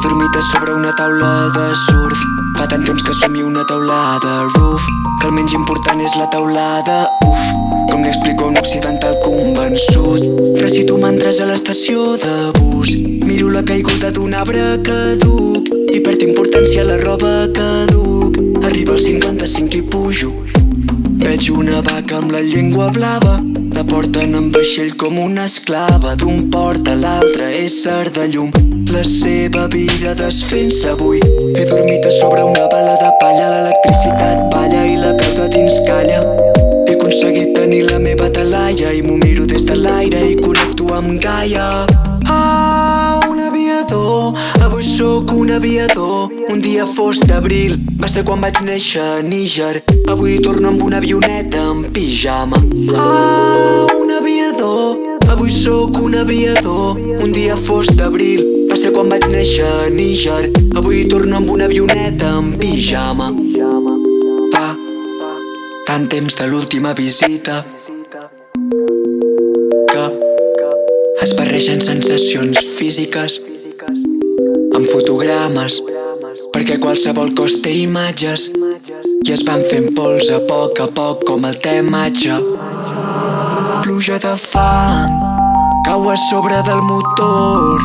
dormit a sobre una taula de surf. Fa tant temps que somio una taulada roof Que el menys important és la taulada Uf, com li explico a un occidental convençut Recito mantres a l'estació de bus. Miro la caiguda d'un arbre caduc I perd importància la roba caduc. Arriba als 55 i pujo Veig una vaca amb la llengua blava. La porten en vaixell com una esclava. D'un port a l'altre, ésser de llum. La seva vida desfent-se avui. He dormit a sobre una bala de palla. L'electricitat balla i la veu de dins calla. He aconseguit tenir la meva talaia I m'ho miro des de l'aire i connecto amb Gaia. Ah, un aviador. Avui sóc un aviador Un dia fos d'abril Va ser quan vaig néixer a Níger. Avui torno amb una avioneta en pijama. Ah, un aviador Avui sóc un aviador. Un dia fos d'abril Va ser quan vaig néixer a Níger. Avui torno amb una avioneta en pijama. Fa tant temps de l'última visita que es barregen sensacions físiques amb fotogrames perquè qualsevol cos té imatges i es van fent pols a poc a poc com el te matxa pluja de fang cau a sobre del motor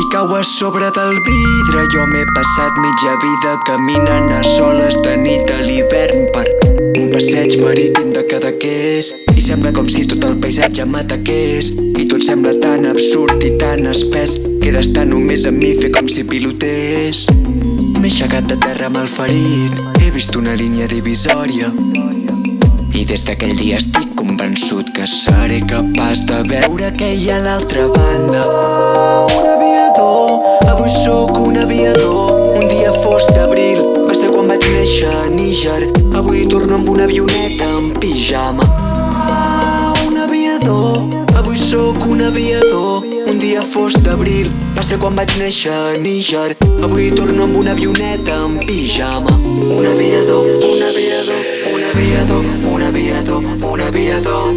i cau a sobre del vidre. Jo m'he passat mitja vida caminant a soles de nit a l'hivern per un passeig marítim de Cadaqués. I sembla com si tot el paisatge m'ataqués. I tot sembla tan absurd i tan espès que d'estar només amb mi fer com si pilotés m'he aixecat de terra amb el ferit. He vist una línia divisòria. I des d'aquell dia estic convençut que seré capaç de veure què hi ha a l'altra banda. Un aviador, avui sóc un aviador. Un dia fos d'abril. Va ser quan vaig néixer a Níger. Avui torno amb una avioneta en pijama. Un aviador, dia fos d'abril va ser quan vaig néixer a Níger avui torno amb una avioneta en pijama. Un aviador, un aviador un aviador, un aviador, un aviador.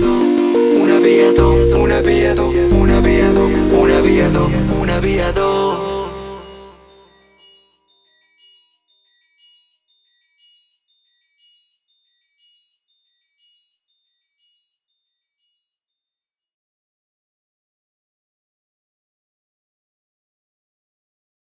Un aviador, un aviador, un aviador, un aviador, un aviador